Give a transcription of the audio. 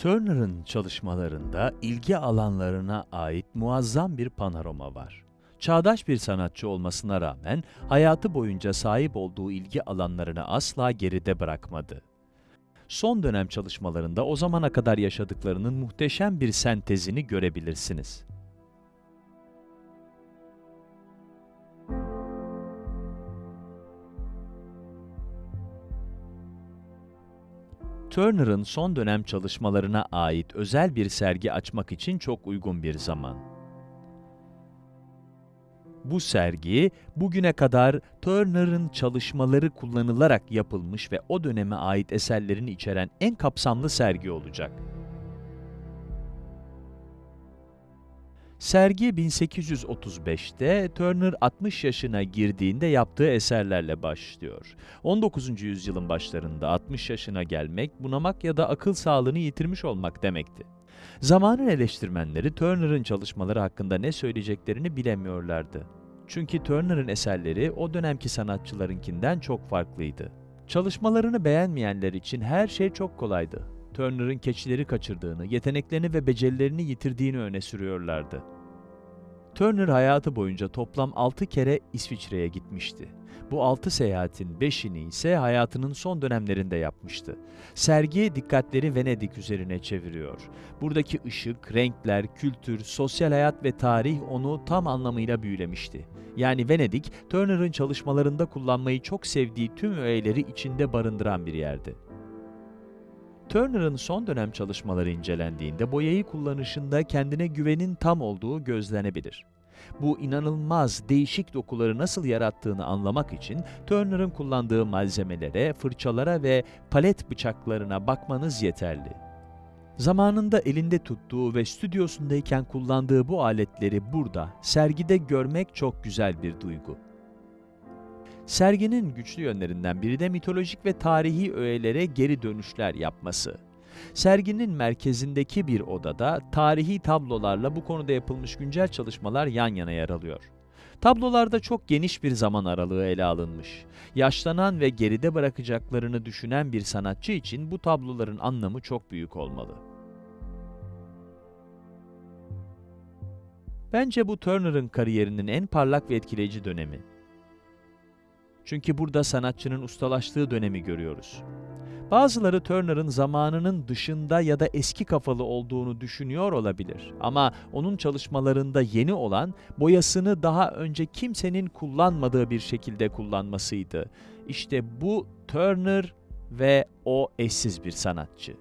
Turner'ın çalışmalarında ilgi alanlarına ait muazzam bir panorama var. Çağdaş bir sanatçı olmasına rağmen hayatı boyunca sahip olduğu ilgi alanlarını asla geride bırakmadı. Son dönem çalışmalarında o zamana kadar yaşadıklarının muhteşem bir sentezini görebilirsiniz. Turner'ın son dönem çalışmalarına ait özel bir sergi açmak için çok uygun bir zaman. Bu sergi, bugüne kadar Turner'ın çalışmaları kullanılarak yapılmış ve o döneme ait eserlerini içeren en kapsamlı sergi olacak. Sergi 1835'te Turner 60 yaşına girdiğinde yaptığı eserlerle başlıyor. 19. yüzyılın başlarında 60 yaşına gelmek, bunamak ya da akıl sağlığını yitirmiş olmak demekti. Zamanın eleştirmenleri Turner'ın çalışmaları hakkında ne söyleyeceklerini bilemiyorlardı. Çünkü Turner'ın eserleri o dönemki sanatçılarınkinden çok farklıydı. Çalışmalarını beğenmeyenler için her şey çok kolaydı. Turner'ın keçileri kaçırdığını, yeteneklerini ve becerilerini yitirdiğini öne sürüyorlardı. Turner hayatı boyunca toplam 6 kere İsviçre'ye gitmişti. Bu 6 seyahatin 5'ini ise hayatının son dönemlerinde yapmıştı. Sergi dikkatleri Venedik üzerine çeviriyor. Buradaki ışık, renkler, kültür, sosyal hayat ve tarih onu tam anlamıyla büyülemişti. Yani Venedik, Turner'ın çalışmalarında kullanmayı çok sevdiği tüm öğeleri içinde barındıran bir yerdi. Turner'ın son dönem çalışmaları incelendiğinde boyayı kullanışında kendine güvenin tam olduğu gözlenebilir. Bu inanılmaz değişik dokuları nasıl yarattığını anlamak için Turner'ın kullandığı malzemelere, fırçalara ve palet bıçaklarına bakmanız yeterli. Zamanında elinde tuttuğu ve stüdyosundayken kullandığı bu aletleri burada, sergide görmek çok güzel bir duygu. Serginin güçlü yönlerinden biri de mitolojik ve tarihi öğelere geri dönüşler yapması. Serginin merkezindeki bir odada tarihi tablolarla bu konuda yapılmış güncel çalışmalar yan yana yer alıyor. Tablolarda çok geniş bir zaman aralığı ele alınmış. Yaşlanan ve geride bırakacaklarını düşünen bir sanatçı için bu tabloların anlamı çok büyük olmalı. Bence bu Turner'ın kariyerinin en parlak ve etkileyici dönemi. Çünkü burada sanatçının ustalaştığı dönemi görüyoruz. Bazıları Turner'ın zamanının dışında ya da eski kafalı olduğunu düşünüyor olabilir. Ama onun çalışmalarında yeni olan, boyasını daha önce kimsenin kullanmadığı bir şekilde kullanmasıydı. İşte bu Turner ve o eşsiz bir sanatçı.